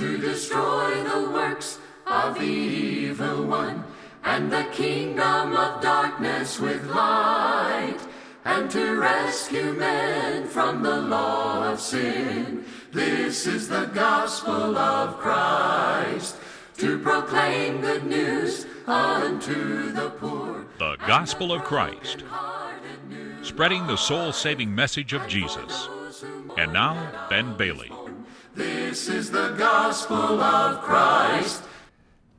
to destroy the works of the evil one and the kingdom of darkness with light and to rescue men from the law of sin. This is the gospel of Christ to proclaim good news unto the poor. The Gospel of Christ, spreading the soul saving message of Jesus. And now, Ben Bailey. This is the gospel of Christ.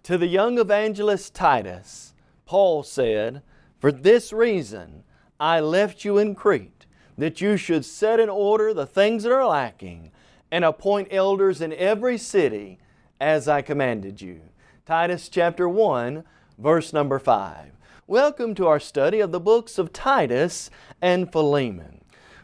To the young evangelist Titus, Paul said, For this reason I left you in Crete, that you should set in order the things that are lacking, and appoint elders in every city, as I commanded you. Titus chapter 1, verse number 5. Welcome to our study of the books of Titus and Philemon.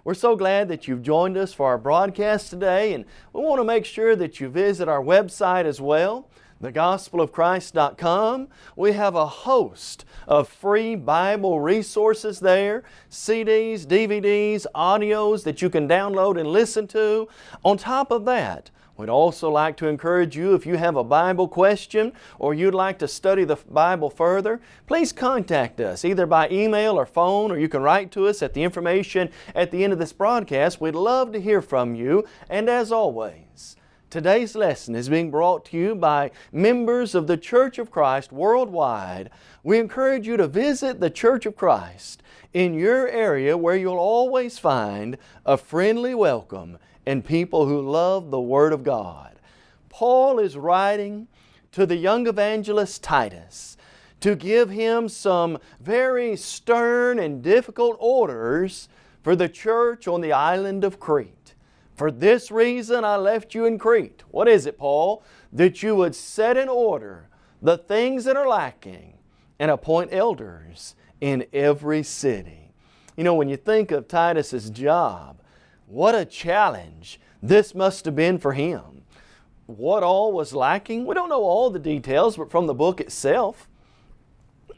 We're so glad that you've joined us for our broadcast today, and we want to make sure that you visit our website as well thegospelofchrist.com. We have a host of free Bible resources there, CDs, DVDs, audios that you can download and listen to. On top of that, We'd also like to encourage you if you have a Bible question or you'd like to study the Bible further, please contact us either by email or phone or you can write to us at the information at the end of this broadcast. We'd love to hear from you and as always, Today's lesson is being brought to you by members of the Church of Christ worldwide. We encourage you to visit the Church of Christ in your area where you'll always find a friendly welcome and people who love the Word of God. Paul is writing to the young evangelist Titus to give him some very stern and difficult orders for the church on the island of Crete. For this reason I left you in Crete. What is it, Paul? That you would set in order the things that are lacking and appoint elders in every city. You know, when you think of Titus's job, what a challenge this must have been for him. What all was lacking? We don't know all the details, but from the book itself,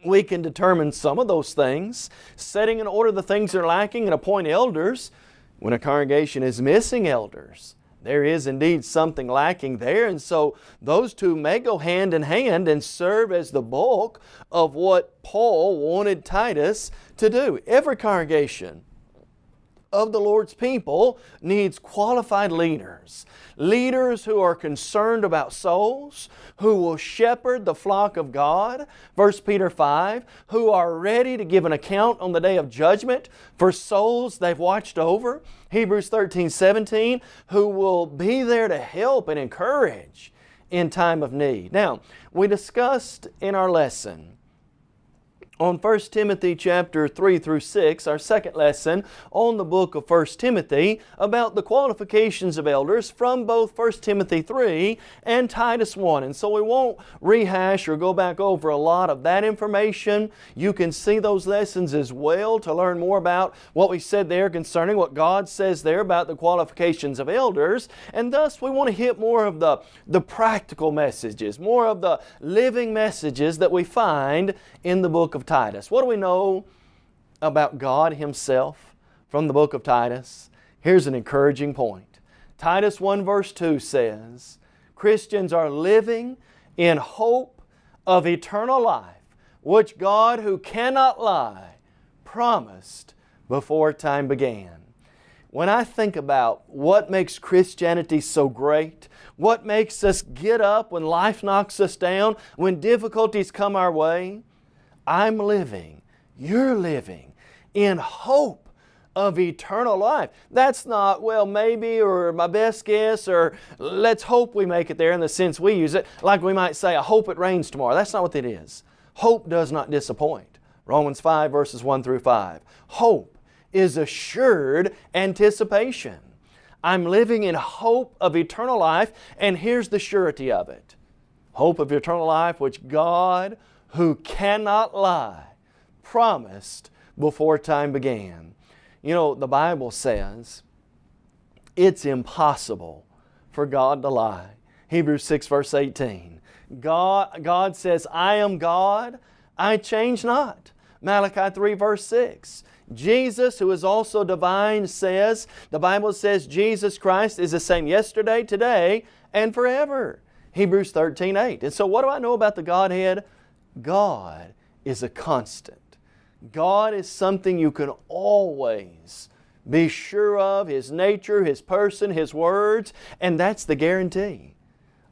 we can determine some of those things. Setting in order the things that are lacking and appoint elders when a congregation is missing elders, there is indeed something lacking there and so those two may go hand in hand and serve as the bulk of what Paul wanted Titus to do. Every congregation of the Lord's people needs qualified leaders. Leaders who are concerned about souls, who will shepherd the flock of God, 1 Peter 5, who are ready to give an account on the day of judgment for souls they've watched over, Hebrews 13, 17, who will be there to help and encourage in time of need. Now, we discussed in our lesson on 1 Timothy chapter 3 through 6, our second lesson on the book of 1 Timothy about the qualifications of elders from both 1 Timothy 3 and Titus 1. And so we won't rehash or go back over a lot of that information. You can see those lessons as well to learn more about what we said there concerning what God says there about the qualifications of elders. And thus we want to hit more of the, the practical messages, more of the living messages that we find in the book of Titus. What do we know about God Himself from the book of Titus? Here's an encouraging point. Titus 1 verse 2 says, Christians are living in hope of eternal life, which God who cannot lie promised before time began. When I think about what makes Christianity so great, what makes us get up when life knocks us down, when difficulties come our way, I'm living, you're living in hope of eternal life. That's not, well, maybe or my best guess or let's hope we make it there in the sense we use it. Like we might say, I hope it rains tomorrow. That's not what it is. Hope does not disappoint. Romans 5 verses 1 through 5. Hope is assured anticipation. I'm living in hope of eternal life and here's the surety of it. Hope of eternal life which God who cannot lie, promised before time began. You know, the Bible says it's impossible for God to lie. Hebrews 6 verse 18. God, God says, I am God, I change not. Malachi 3 verse 6. Jesus, who is also divine, says, the Bible says Jesus Christ is the same yesterday, today, and forever. Hebrews 13, 8. And so what do I know about the Godhead? God is a constant. God is something you can always be sure of, His nature, His person, His words, and that's the guarantee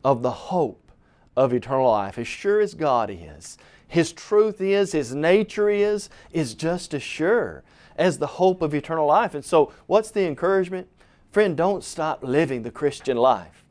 of the hope of eternal life. As sure as God is, His truth is, His nature is, is just as sure as the hope of eternal life. And so what's the encouragement? Friend, don't stop living the Christian life.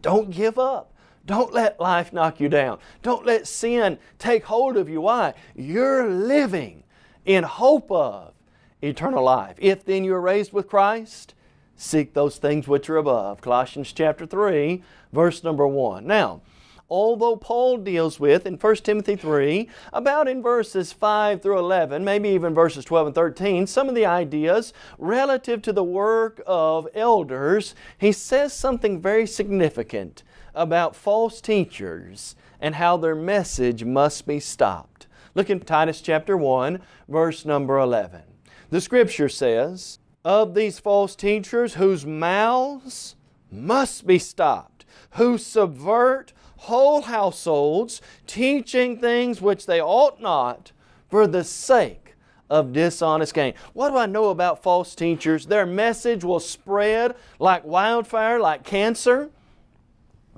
Don't give up. Don't let life knock you down. Don't let sin take hold of you. Why? You're living in hope of eternal life. If then you are raised with Christ, seek those things which are above. Colossians chapter 3, verse number 1. Now, although Paul deals with in 1 Timothy 3, about in verses 5 through 11, maybe even verses 12 and 13, some of the ideas relative to the work of elders, he says something very significant about false teachers and how their message must be stopped. Look in Titus chapter 1, verse number 11. The Scripture says, Of these false teachers whose mouths must be stopped, who subvert whole households, teaching things which they ought not for the sake of dishonest gain. What do I know about false teachers? Their message will spread like wildfire, like cancer.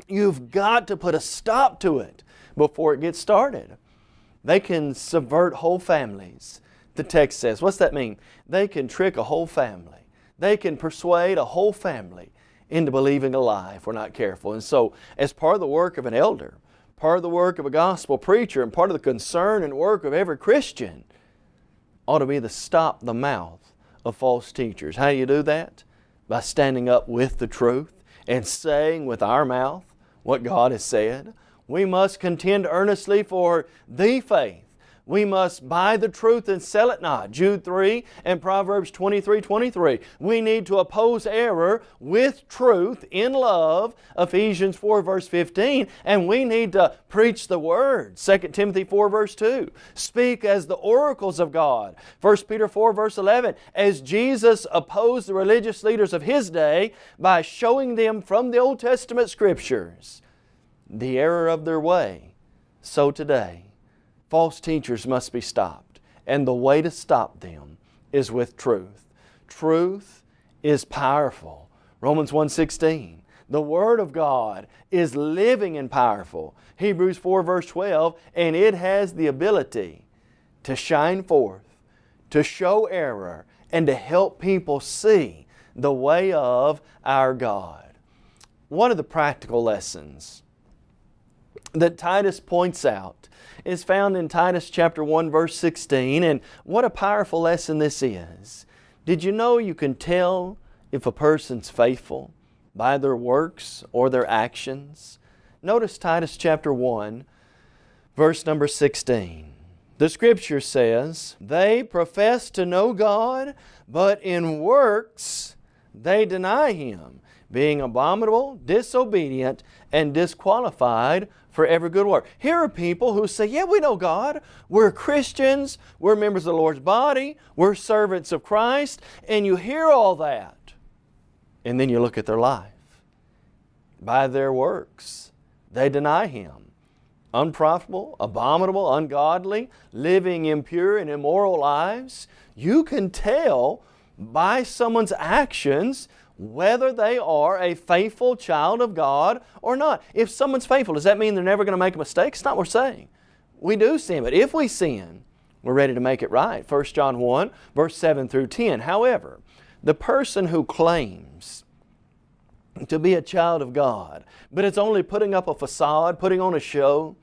You've got to put a stop to it before it gets started. They can subvert whole families, the text says. What's that mean? They can trick a whole family. They can persuade a whole family into believing a lie if we're not careful. And so, as part of the work of an elder, part of the work of a gospel preacher, and part of the concern and work of every Christian ought to be to stop the mouth of false teachers. How do you do that? By standing up with the truth and saying with our mouth what God has said. We must contend earnestly for the faith. We must buy the truth and sell it not. Jude 3 and Proverbs 23, 23. We need to oppose error with truth in love, Ephesians 4 verse 15. And we need to preach the Word, 2 Timothy 4 verse 2. Speak as the oracles of God, 1 Peter 4 verse 11. As Jesus opposed the religious leaders of His day by showing them from the Old Testament Scriptures the error of their way, so today false teachers must be stopped. And the way to stop them is with truth. Truth is powerful. Romans 1.16 The Word of God is living and powerful. Hebrews 4 verse 12 and it has the ability to shine forth, to show error, and to help people see the way of our God. One of the practical lessons that Titus points out is found in Titus chapter 1 verse 16 and what a powerful lesson this is. Did you know you can tell if a person's faithful by their works or their actions? Notice Titus chapter 1 verse number 16. The Scripture says, They profess to know God, but in works they deny Him, being abominable, disobedient, and disqualified for every good work. Here are people who say, yeah, we know God. We're Christians. We're members of the Lord's body. We're servants of Christ. And you hear all that. And then you look at their life. By their works, they deny Him. Unprofitable, abominable, ungodly, living impure and immoral lives. You can tell by someone's actions whether they are a faithful child of God or not. If someone's faithful, does that mean they're never going to make a mistake? It's not what we're saying. We do sin, but if we sin, we're ready to make it right. 1 John 1, verse 7 through 10. However, the person who claims to be a child of God, but it's only putting up a facade, putting on a show,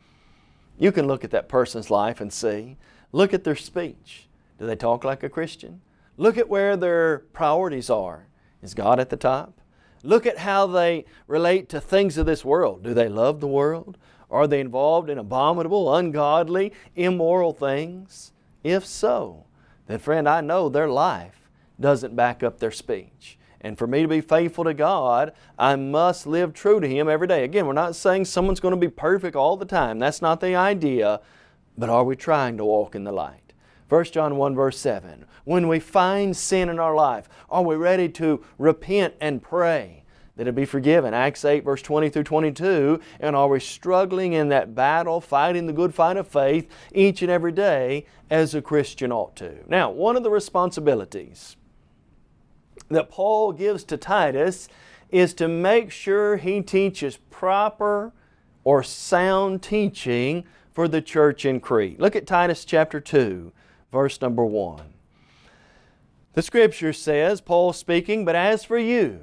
you can look at that person's life and see. Look at their speech. Do they talk like a Christian? Look at where their priorities are. Is God at the top? Look at how they relate to things of this world. Do they love the world? Are they involved in abominable, ungodly, immoral things? If so, then friend, I know their life doesn't back up their speech. And for me to be faithful to God, I must live true to Him every day. Again, we're not saying someone's going to be perfect all the time. That's not the idea. But are we trying to walk in the light? 1 John 1 verse 7. When we find sin in our life, are we ready to repent and pray that it be forgiven. Acts 8 verse 20 through 22. And are we struggling in that battle, fighting the good fight of faith each and every day as a Christian ought to? Now, one of the responsibilities that Paul gives to Titus is to make sure he teaches proper or sound teaching for the church in Crete. Look at Titus chapter 2, verse number 1. The Scripture says, Paul speaking, But as for you,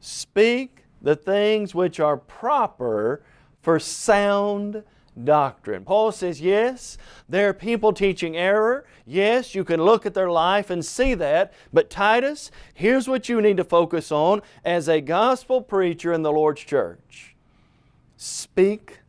speak the things which are proper for sound doctrine. Paul says, yes, there are people teaching error. Yes, you can look at their life and see that. But Titus, here's what you need to focus on as a gospel preacher in the Lord's church. Speak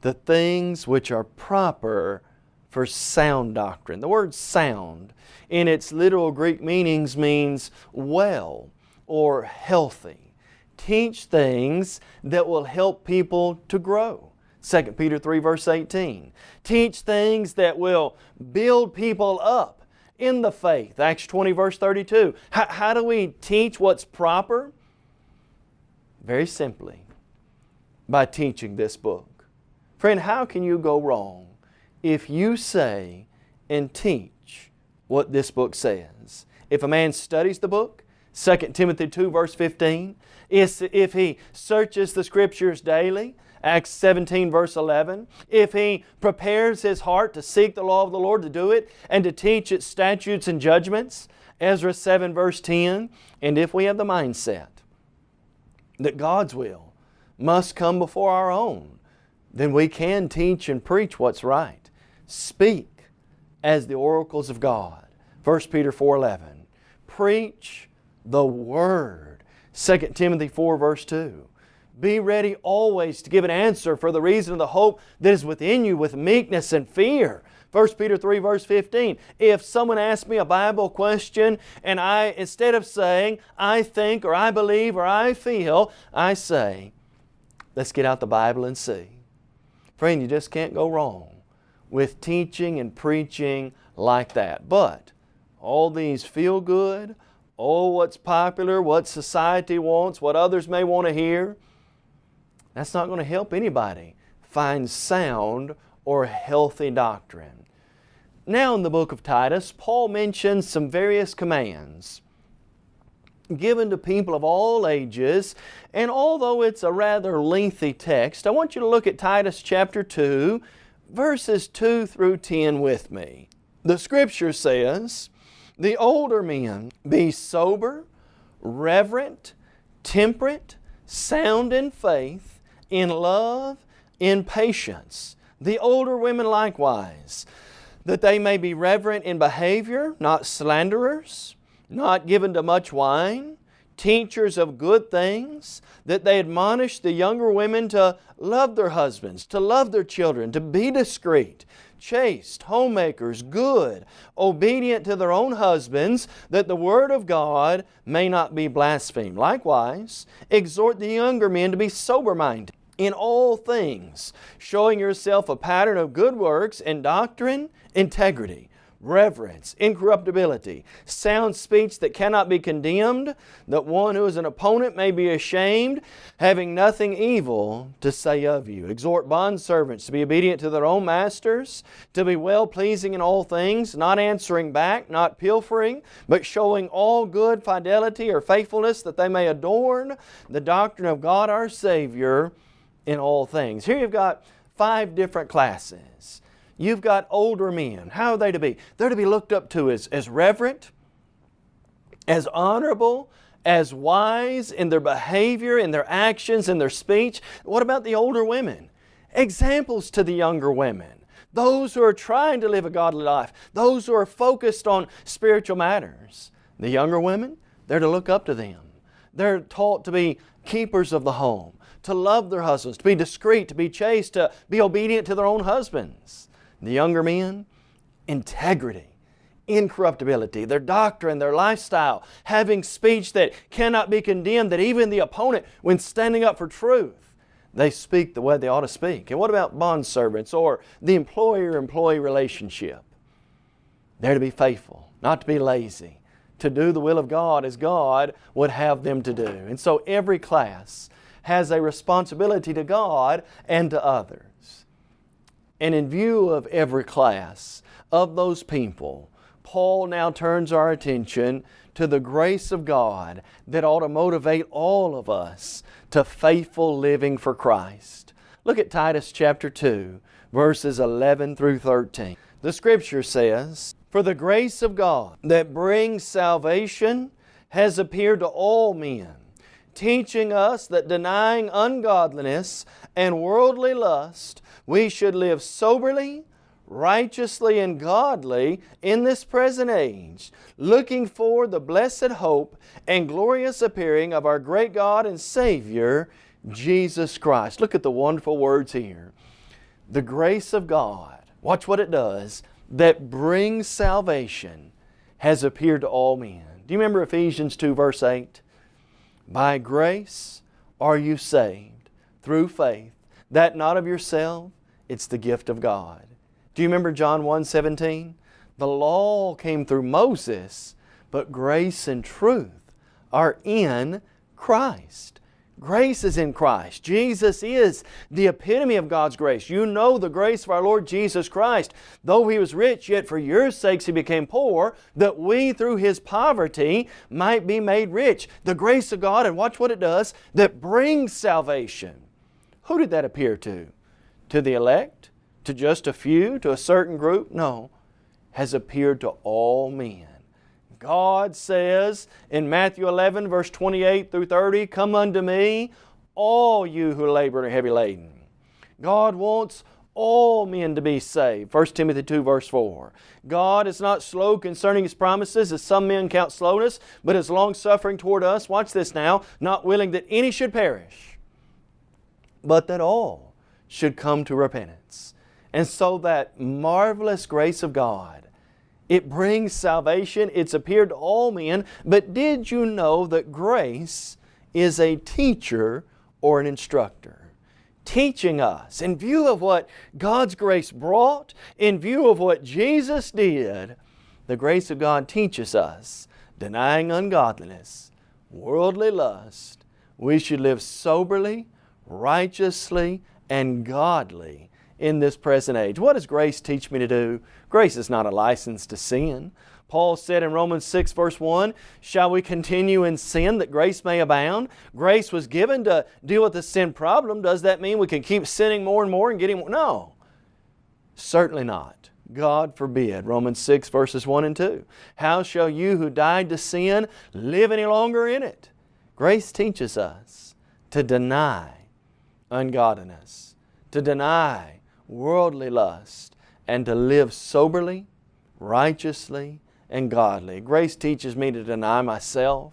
the things which are proper for sound doctrine. The word sound in its literal Greek meanings means well or healthy. Teach things that will help people to grow. 2 Peter 3 verse 18. Teach things that will build people up in the faith. Acts 20 verse 32. How, how do we teach what's proper? Very simply, by teaching this book. Friend, how can you go wrong if you say and teach what this book says? If a man studies the book, 2 Timothy 2 verse 15, if he searches the Scriptures daily, Acts 17 verse 11, if he prepares his heart to seek the law of the Lord to do it and to teach its statutes and judgments, Ezra 7 verse 10, and if we have the mindset that God's will must come before our own, then we can teach and preach what's right. Speak as the oracles of God. 1 Peter 4.11 Preach the Word. 2 Timothy 4 verse 2 be ready always to give an answer for the reason of the hope that is within you with meekness and fear. 1 Peter 3 verse 15, if someone asks me a Bible question and I, instead of saying, I think or I believe or I feel, I say, let's get out the Bible and see. Friend, you just can't go wrong with teaching and preaching like that. But all these feel good, oh what's popular, what society wants, what others may want to hear, that's not going to help anybody find sound or healthy doctrine. Now in the book of Titus, Paul mentions some various commands given to people of all ages. And although it's a rather lengthy text, I want you to look at Titus chapter 2, verses 2 through 10 with me. The Scripture says, The older men be sober, reverent, temperate, sound in faith, in love, in patience. The older women likewise, that they may be reverent in behavior, not slanderers, not given to much wine, teachers of good things, that they admonish the younger women to love their husbands, to love their children, to be discreet, chaste, homemakers, good, obedient to their own husbands, that the Word of God may not be blasphemed. Likewise, exhort the younger men to be sober-minded, in all things, showing yourself a pattern of good works and doctrine, integrity, reverence, incorruptibility, sound speech that cannot be condemned, that one who is an opponent may be ashamed, having nothing evil to say of you. Exhort bondservants to be obedient to their own masters, to be well-pleasing in all things, not answering back, not pilfering, but showing all good fidelity or faithfulness that they may adorn the doctrine of God our Savior in all things. Here you've got five different classes. You've got older men. How are they to be? They're to be looked up to as, as reverent, as honorable, as wise in their behavior, in their actions, in their speech. What about the older women? Examples to the younger women. Those who are trying to live a godly life. Those who are focused on spiritual matters. The younger women, they're to look up to them. They're taught to be keepers of the home to love their husbands, to be discreet, to be chaste, to be obedient to their own husbands. The younger men, integrity, incorruptibility, their doctrine, their lifestyle, having speech that cannot be condemned, that even the opponent, when standing up for truth, they speak the way they ought to speak. And what about bondservants or the employer-employee relationship? They're to be faithful, not to be lazy, to do the will of God as God would have them to do. And so every class has a responsibility to God and to others. And in view of every class of those people, Paul now turns our attention to the grace of God that ought to motivate all of us to faithful living for Christ. Look at Titus chapter 2, verses 11 through 13. The Scripture says, For the grace of God that brings salvation has appeared to all men, teaching us that denying ungodliness and worldly lust, we should live soberly, righteously, and godly in this present age, looking for the blessed hope and glorious appearing of our great God and Savior, Jesus Christ. Look at the wonderful words here. The grace of God watch what it does, that brings salvation has appeared to all men. Do you remember Ephesians 2 verse 8? By grace are you saved through faith, that not of yourself, it's the gift of God. Do you remember John 1 17? The law came through Moses, but grace and truth are in Christ. Grace is in Christ. Jesus is the epitome of God's grace. You know the grace of our Lord Jesus Christ. Though He was rich, yet for your sakes He became poor, that we through His poverty might be made rich. The grace of God, and watch what it does, that brings salvation. Who did that appear to? To the elect? To just a few? To a certain group? No. Has appeared to all men. God says in Matthew 11 verse 28 through 30, Come unto me, all you who labor and are heavy laden. God wants all men to be saved. 1 Timothy 2 verse 4. God is not slow concerning His promises as some men count slowness, but is long-suffering toward us. Watch this now. Not willing that any should perish, but that all should come to repentance. And so that marvelous grace of God it brings salvation. It's appeared to all men. But did you know that grace is a teacher or an instructor? Teaching us in view of what God's grace brought, in view of what Jesus did, the grace of God teaches us, denying ungodliness, worldly lust, we should live soberly, righteously, and godly in this present age. What does grace teach me to do? Grace is not a license to sin. Paul said in Romans 6 verse 1, Shall we continue in sin that grace may abound? Grace was given to deal with the sin problem. Does that mean we can keep sinning more and more and getting more? No. Certainly not. God forbid. Romans 6 verses 1 and 2. How shall you who died to sin live any longer in it? Grace teaches us to deny ungodliness, to deny worldly lust, and to live soberly, righteously, and godly. Grace teaches me to deny myself,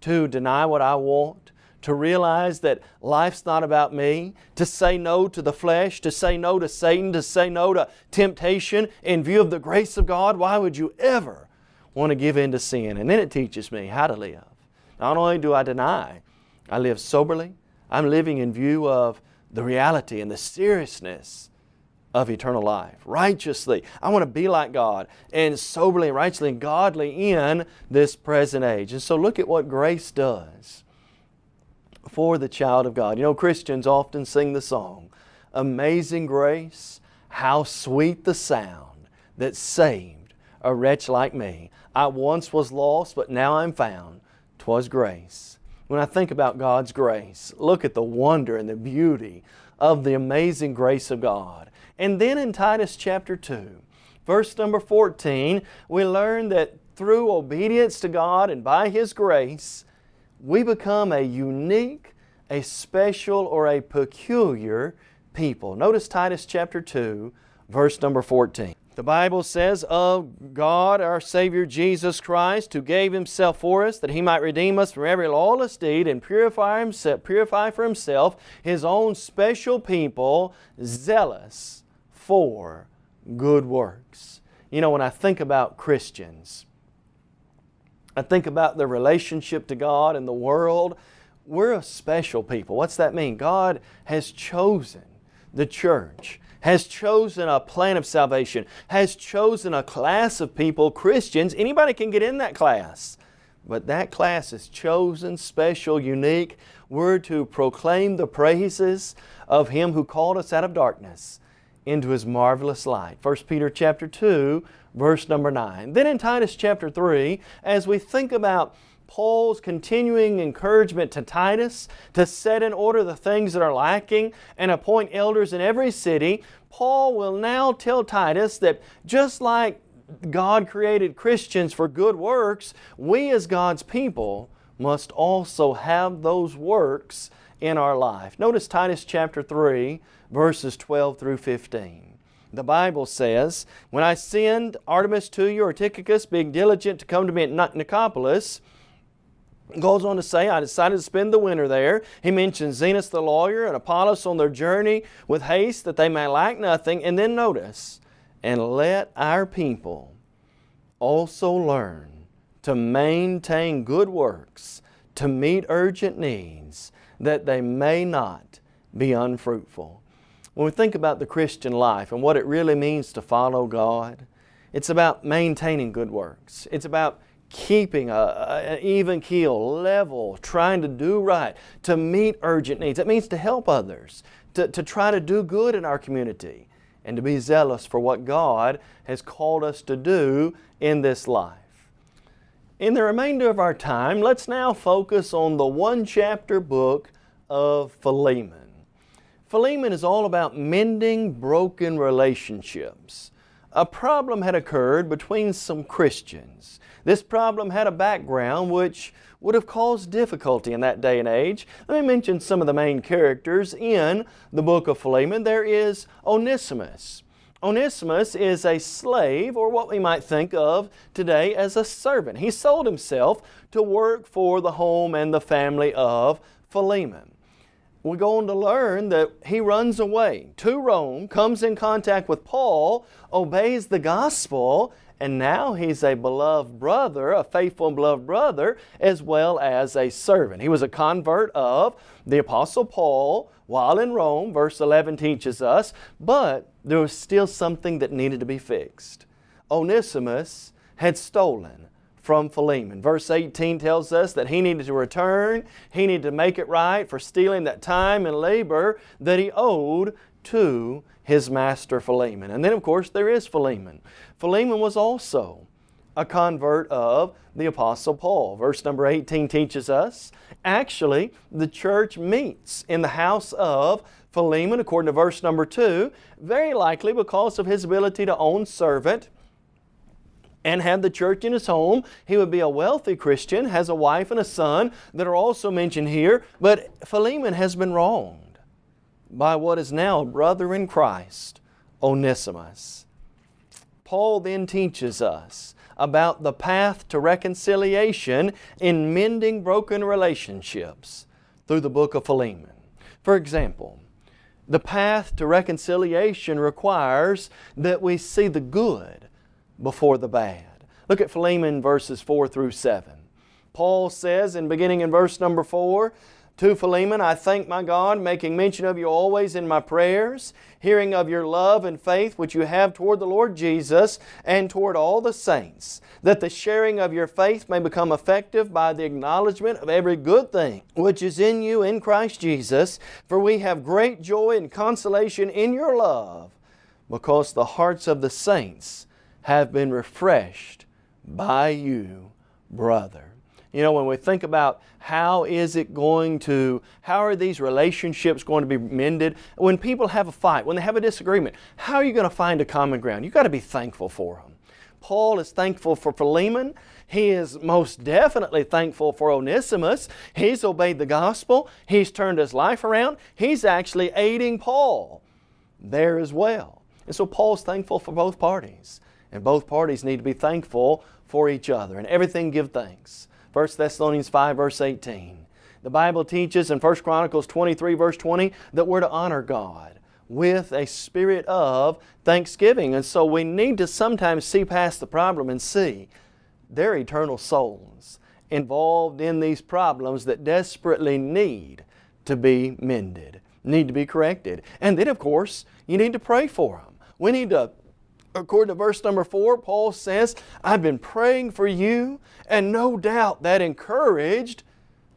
to deny what I want, to realize that life's not about me, to say no to the flesh, to say no to Satan, to say no to temptation in view of the grace of God. Why would you ever want to give in to sin? And then it teaches me how to live. Not only do I deny, I live soberly, I'm living in view of the reality and the seriousness of eternal life. Righteously. I want to be like God and soberly, righteously, and godly in this present age. And so look at what grace does for the child of God. You know, Christians often sing the song, Amazing Grace, how sweet the sound that saved a wretch like me. I once was lost, but now I'm found. 'Twas grace. When I think about God's grace, look at the wonder and the beauty of the amazing grace of God. And then in Titus chapter 2, verse number 14, we learn that through obedience to God and by His grace, we become a unique, a special, or a peculiar people. Notice Titus chapter 2, verse number 14. The Bible says, Of God our Savior Jesus Christ, who gave Himself for us, that He might redeem us from every lawless deed and purify, himself, purify for Himself His own special people, zealous for good works. You know, when I think about Christians, I think about their relationship to God and the world, we're a special people. What's that mean? God has chosen the church, has chosen a plan of salvation, has chosen a class of people, Christians. Anybody can get in that class. But that class is chosen, special, unique. We're to proclaim the praises of Him who called us out of darkness into His marvelous light. 1 Peter chapter 2, verse number 9. Then in Titus chapter 3, as we think about Paul's continuing encouragement to Titus to set in order the things that are lacking and appoint elders in every city, Paul will now tell Titus that just like God created Christians for good works, we as God's people must also have those works in our life. Notice Titus chapter 3, verses 12 through 15. The Bible says, When I send Artemas to you or Tychicus, being diligent to come to me at Nicopolis, goes on to say, I decided to spend the winter there. He mentions Zenas the lawyer and Apollos on their journey with haste that they may lack nothing. And then notice, and let our people also learn to maintain good works, to meet urgent needs, that they may not be unfruitful. When we think about the Christian life and what it really means to follow God, it's about maintaining good works. It's about keeping an even keel, level, trying to do right, to meet urgent needs. It means to help others, to, to try to do good in our community, and to be zealous for what God has called us to do in this life. In the remainder of our time, let's now focus on the one chapter book of Philemon. Philemon is all about mending broken relationships. A problem had occurred between some Christians. This problem had a background which would have caused difficulty in that day and age. Let me mention some of the main characters in the book of Philemon. There is Onesimus. Onesimus is a slave, or what we might think of today as a servant. He sold himself to work for the home and the family of Philemon. We go on to learn that he runs away to Rome, comes in contact with Paul, obeys the gospel, and now he's a beloved brother, a faithful and beloved brother, as well as a servant. He was a convert of the Apostle Paul while in Rome, verse 11 teaches us, but there was still something that needed to be fixed. Onesimus had stolen from Philemon. Verse 18 tells us that he needed to return, he needed to make it right for stealing that time and labor that he owed to his master Philemon. And then of course there is Philemon. Philemon was also a convert of the Apostle Paul. Verse number 18 teaches us, actually the church meets in the house of Philemon according to verse number 2, very likely because of his ability to own servant and have the church in his home. He would be a wealthy Christian, has a wife and a son that are also mentioned here, but Philemon has been wronged by what is now a brother in Christ, Onesimus. Paul then teaches us about the path to reconciliation in mending broken relationships through the book of Philemon. For example, the path to reconciliation requires that we see the good before the bad. Look at Philemon verses 4 through 7. Paul says in beginning in verse number 4, to Philemon, I thank my God, making mention of you always in my prayers, hearing of your love and faith which you have toward the Lord Jesus and toward all the saints, that the sharing of your faith may become effective by the acknowledgement of every good thing which is in you in Christ Jesus. For we have great joy and consolation in your love, because the hearts of the saints have been refreshed by you, brother. You know, when we think about how is it going to, how are these relationships going to be mended? When people have a fight, when they have a disagreement, how are you going to find a common ground? You've got to be thankful for them. Paul is thankful for Philemon. He is most definitely thankful for Onesimus. He's obeyed the gospel. He's turned his life around. He's actually aiding Paul there as well. And so Paul's thankful for both parties. And both parties need to be thankful for each other. And everything give thanks. 1 Thessalonians 5 verse 18. The Bible teaches in 1 Chronicles 23 verse 20 that we're to honor God with a spirit of thanksgiving. And so we need to sometimes see past the problem and see they're eternal souls involved in these problems that desperately need to be mended. need to be corrected. And then, of course, you need to pray for them. We need to, according to verse number four, Paul says, I've been praying for you, and no doubt that encouraged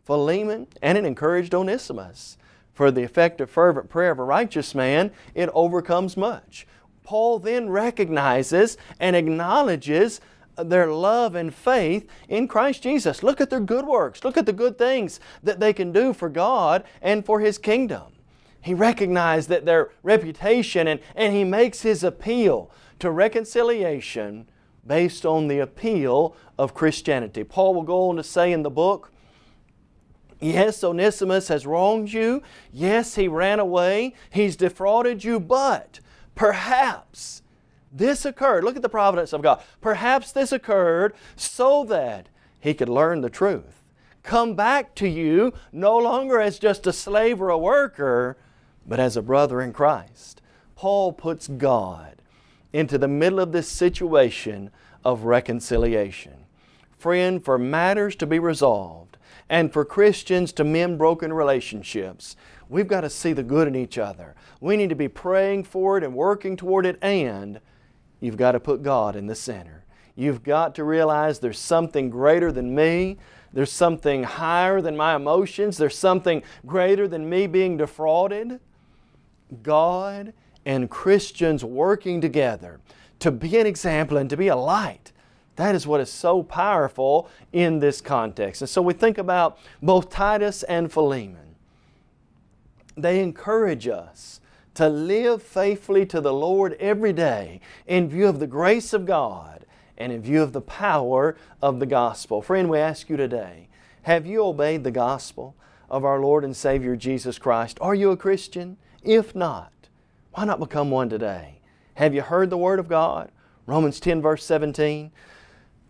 Philemon and it encouraged Onesimus. For the effective fervent prayer of a righteous man, it overcomes much. Paul then recognizes and acknowledges their love and faith in Christ Jesus. Look at their good works. Look at the good things that they can do for God and for His kingdom. He recognized that their reputation and, and he makes his appeal to reconciliation based on the appeal of Christianity. Paul will go on to say in the book, Yes, Onesimus has wronged you. Yes, he ran away. He's defrauded you, but perhaps this occurred. Look at the providence of God. Perhaps this occurred so that he could learn the truth. Come back to you no longer as just a slave or a worker, but as a brother in Christ. Paul puts God into the middle of this situation of reconciliation. Friend, for matters to be resolved and for Christians to mend broken relationships, we've got to see the good in each other. We need to be praying for it and working toward it and you've got to put God in the center. You've got to realize there's something greater than me. There's something higher than my emotions. There's something greater than me being defrauded. God and Christians working together to be an example and to be a light. That is what is so powerful in this context. And so we think about both Titus and Philemon. They encourage us to live faithfully to the Lord every day in view of the grace of God and in view of the power of the gospel. Friend, we ask you today, have you obeyed the gospel of our Lord and Savior Jesus Christ? Are you a Christian? If not, why not become one today? Have you heard the Word of God? Romans 10 verse 17.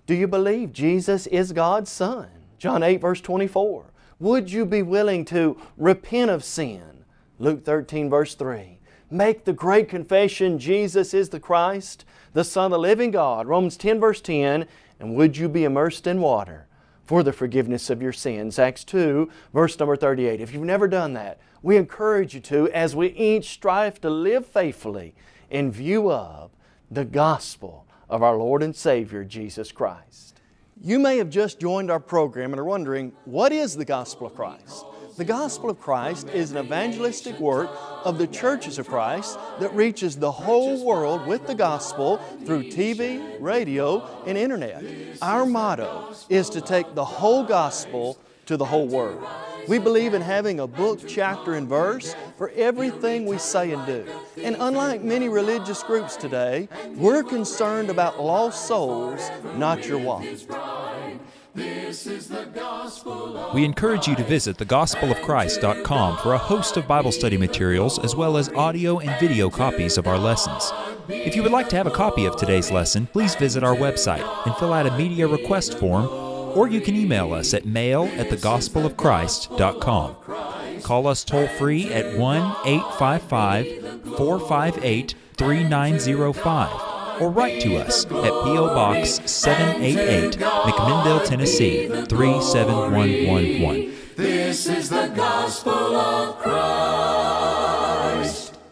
Do you believe Jesus is God's Son? John 8 verse 24. Would you be willing to repent of sin? Luke 13 verse 3. Make the great confession Jesus is the Christ, the Son of the living God. Romans 10 verse 10. And would you be immersed in water for the forgiveness of your sins? Acts 2 verse number 38. If you've never done that, we encourage you to as we each strive to live faithfully in view of the gospel of our Lord and Savior Jesus Christ. You may have just joined our program and are wondering, what is the gospel of Christ? The gospel of Christ is an evangelistic work of the churches of Christ that reaches the whole world with the gospel through TV, radio, and internet. Our motto is to take the whole gospel to the whole world. We believe in having a book, chapter, and verse for everything we say and do. And unlike many religious groups today, we're concerned about lost souls, not your wallet. We encourage you to visit thegospelofchrist.com for a host of Bible study materials as well as audio and video copies of our lessons. If you would like to have a copy of today's lesson, please visit our website and fill out a media request form, or you can email us at mail at thegospelofchrist.com. Call us toll free at 1 855 458 3905 or write to us at P.O. Box 788, McMinnville, Tennessee 37111. This is the gospel of Christ.